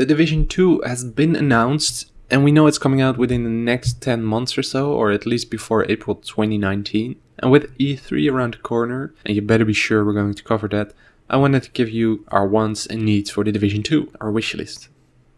The Division 2 has been announced and we know it's coming out within the next 10 months or so, or at least before April 2019. And with E3 around the corner, and you better be sure we're going to cover that, I wanted to give you our wants and needs for the Division 2, our wish list.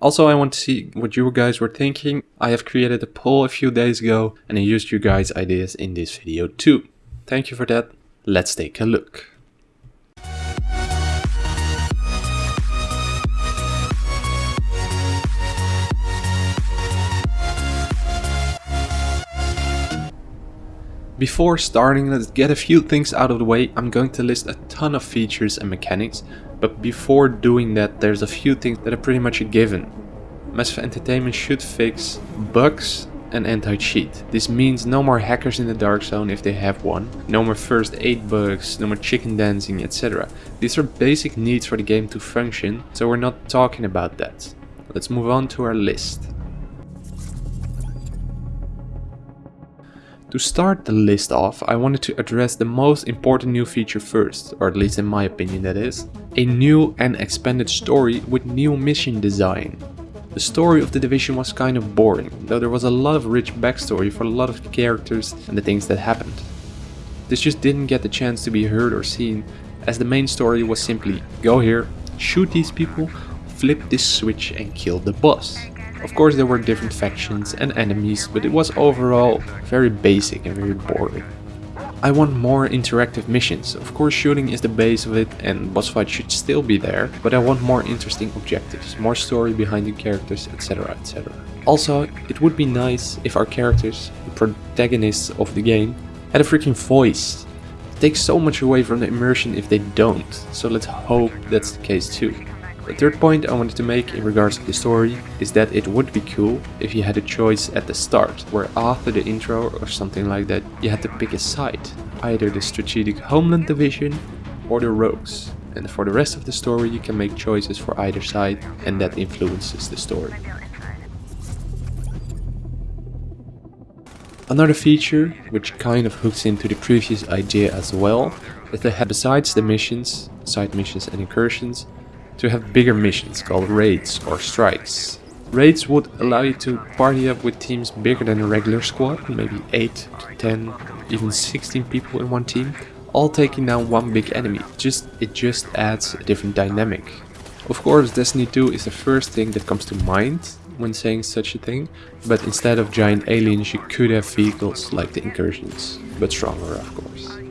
Also, I want to see what you guys were thinking. I have created a poll a few days ago and I used you guys' ideas in this video too. Thank you for that. Let's take a look. Before starting, let's get a few things out of the way. I'm going to list a ton of features and mechanics, but before doing that, there's a few things that are pretty much a given. Massive Entertainment should fix bugs and anti-cheat. This means no more hackers in the dark zone if they have one, no more first aid bugs, no more chicken dancing, etc. These are basic needs for the game to function, so we're not talking about that. Let's move on to our list. To start the list off, I wanted to address the most important new feature first, or at least in my opinion that is. A new and expanded story with new mission design. The story of the division was kind of boring, though there was a lot of rich backstory for a lot of characters and the things that happened. This just didn't get the chance to be heard or seen, as the main story was simply go here, shoot these people, flip this switch and kill the boss. Of course there were different factions and enemies, but it was overall very basic and very boring. I want more interactive missions. Of course shooting is the base of it and boss fights should still be there, but I want more interesting objectives, more story behind the characters, etc etc. Also, it would be nice if our characters, the protagonists of the game, had a freaking voice. It takes so much away from the immersion if they don't, so let's hope that's the case too. The third point I wanted to make in regards to the story is that it would be cool if you had a choice at the start, where after the intro or something like that, you had to pick a side, either the strategic homeland division or the rogues. And for the rest of the story you can make choices for either side and that influences the story. Another feature, which kind of hooks into the previous idea as well, is that besides the missions, side missions and incursions, to have bigger missions called raids or strikes. Raids would allow you to party up with teams bigger than a regular squad, maybe 8 to 10, even 16 people in one team, all taking down one big enemy. Just It just adds a different dynamic. Of course Destiny 2 is the first thing that comes to mind when saying such a thing, but instead of giant aliens you could have vehicles like the incursions, but stronger of course.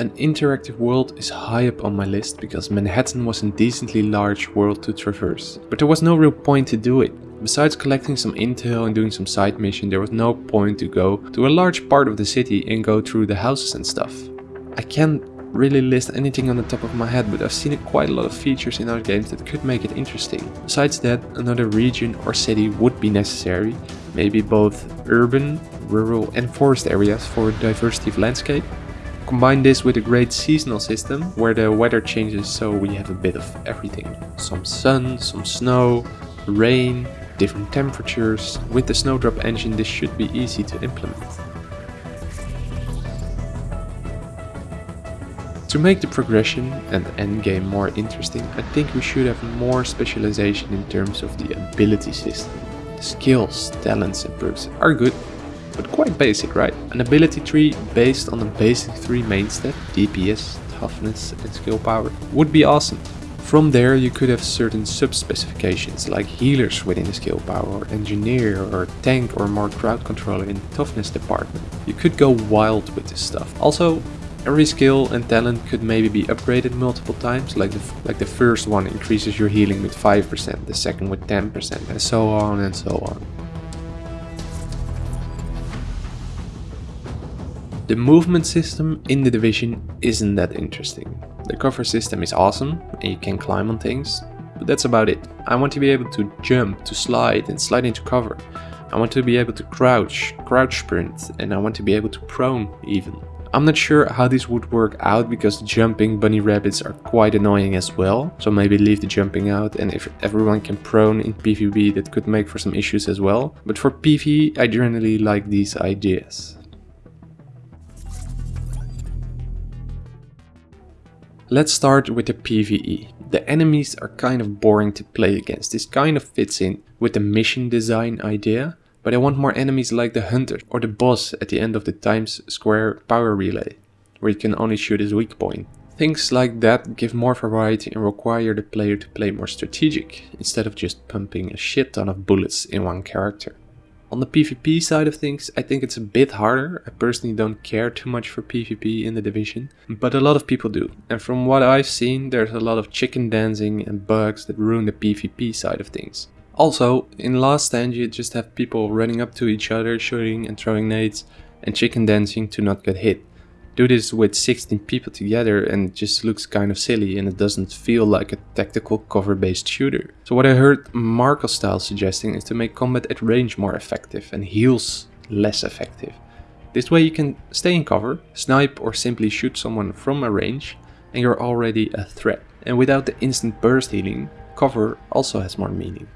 An interactive world is high up on my list because Manhattan was a decently large world to traverse, but there was no real point to do it. Besides collecting some intel and doing some side mission, there was no point to go to a large part of the city and go through the houses and stuff. I can't really list anything on the top of my head, but I've seen quite a lot of features in other games that could make it interesting. Besides that, another region or city would be necessary, maybe both urban, rural and forest areas for diversity of landscape. Combine this with a great seasonal system where the weather changes so we have a bit of everything. Some sun, some snow, rain, different temperatures. With the Snowdrop engine this should be easy to implement. To make the progression and endgame more interesting, I think we should have more specialization in terms of the ability system. Skills, talents and perks are good, but quite basic, right? An ability tree based on the basic three main stats, DPS, toughness and skill power, would be awesome. From there you could have certain sub-specifications like healers within the skill power, or engineer, or tank or more crowd controller in the toughness department. You could go wild with this stuff. Also, every skill and talent could maybe be upgraded multiple times, like the, like the first one increases your healing with 5%, the second with 10%, and so on and so on. The movement system in the division isn't that interesting. The cover system is awesome and you can climb on things, but that's about it. I want to be able to jump, to slide and slide into cover. I want to be able to crouch, crouch sprint and I want to be able to prone even. I'm not sure how this would work out because jumping bunny rabbits are quite annoying as well. So maybe leave the jumping out and if everyone can prone in PvP that could make for some issues as well. But for PvE I generally like these ideas. Let's start with the PvE. The enemies are kind of boring to play against. This kind of fits in with the mission design idea, but I want more enemies like the hunter or the boss at the end of the Times Square power relay, where you can only shoot his weak point. Things like that give more variety and require the player to play more strategic, instead of just pumping a shit ton of bullets in one character. On the PvP side of things, I think it's a bit harder. I personally don't care too much for PvP in the division, but a lot of people do. And from what I've seen, there's a lot of chicken dancing and bugs that ruin the PvP side of things. Also, in Last Stand you just have people running up to each other, shooting and throwing nades, and chicken dancing to not get hit do this with 16 people together and it just looks kind of silly and it doesn't feel like a tactical cover based shooter. So what I heard Marcostyle suggesting is to make combat at range more effective and heals less effective. This way you can stay in cover, snipe or simply shoot someone from a range and you're already a threat. And without the instant burst healing, cover also has more meaning.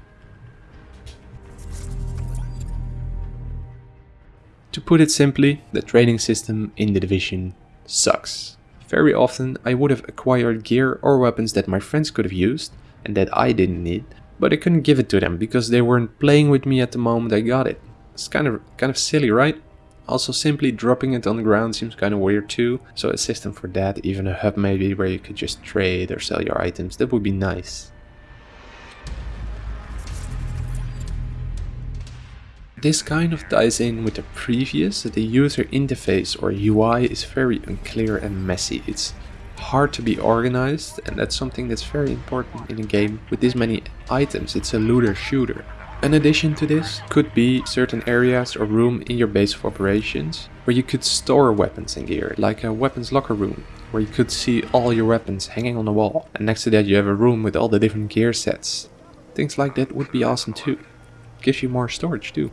To put it simply, the trading system in the division sucks. Very often I would have acquired gear or weapons that my friends could have used and that I didn't need, but I couldn't give it to them because they weren't playing with me at the moment I got it. It's kind of kind of silly, right? Also simply dropping it on the ground seems kind of weird too, so a system for that, even a hub maybe where you could just trade or sell your items, that would be nice. This kind of ties in with the previous, that the user interface or UI is very unclear and messy. It's hard to be organized and that's something that's very important in a game with this many items. It's a looter shooter. An addition to this could be certain areas or room in your base of operations where you could store weapons and gear, like a weapons locker room, where you could see all your weapons hanging on the wall. And next to that you have a room with all the different gear sets. Things like that would be awesome too. Gives you more storage too.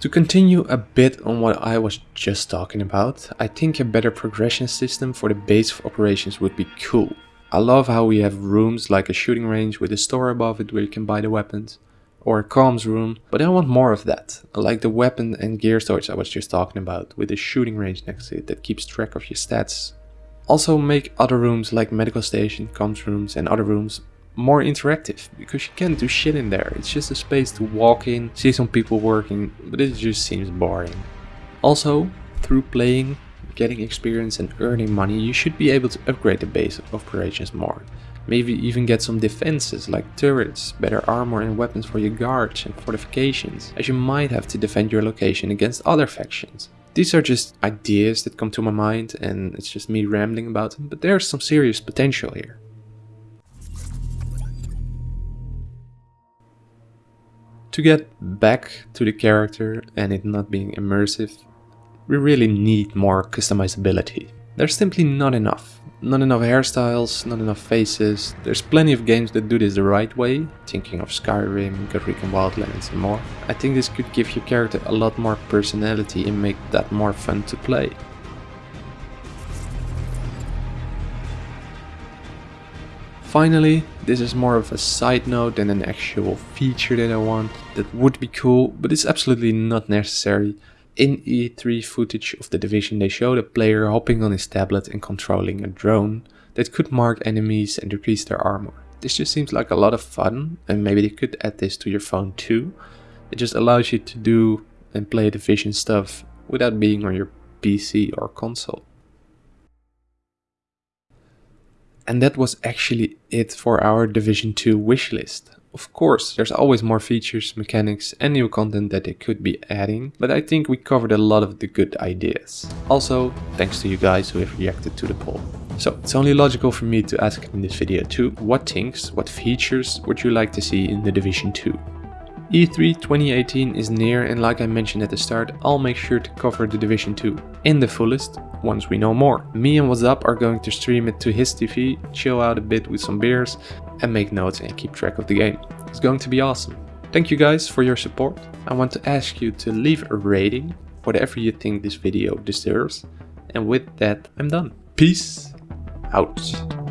To continue a bit on what I was just talking about, I think a better progression system for the base of operations would be cool. I love how we have rooms like a shooting range with a store above it where you can buy the weapons, or a comms room, but I want more of that, like the weapon and gear storage I was just talking about, with a shooting range next to it that keeps track of your stats. Also make other rooms like medical station, comms rooms and other rooms more interactive because you can't do shit in there. It's just a space to walk in, see some people working, but it just seems boring. Also, through playing, getting experience and earning money, you should be able to upgrade the base of operations more. Maybe even get some defenses like turrets, better armor and weapons for your guards and fortifications, as you might have to defend your location against other factions. These are just ideas that come to my mind and it's just me rambling about them, but there's some serious potential here. To get back to the character and it not being immersive, we really need more customizability. There's simply not enough. Not enough hairstyles, not enough faces. There's plenty of games that do this the right way, thinking of Skyrim, Ghost Recon Wildlands and more. I think this could give your character a lot more personality and make that more fun to play. Finally, this is more of a side note than an actual feature that I want. That would be cool, but it's absolutely not necessary. In E3 footage of the Division they showed a player hopping on his tablet and controlling a drone that could mark enemies and decrease their armor. This just seems like a lot of fun and maybe they could add this to your phone too. It just allows you to do and play Division stuff without being on your PC or console. And that was actually it for our Division 2 wishlist. Of course, there's always more features, mechanics and new content that they could be adding, but I think we covered a lot of the good ideas. Also, thanks to you guys who have reacted to the poll. So it's only logical for me to ask in this video too, what things, what features would you like to see in the Division 2? E3 2018 is near and like I mentioned at the start, I'll make sure to cover the Division 2 in the fullest once we know more. Me and What's Up are going to stream it to his TV, chill out a bit with some beers and make notes and keep track of the game. It's going to be awesome. Thank you guys for your support. I want to ask you to leave a rating, whatever you think this video deserves. And with that, I'm done. Peace out.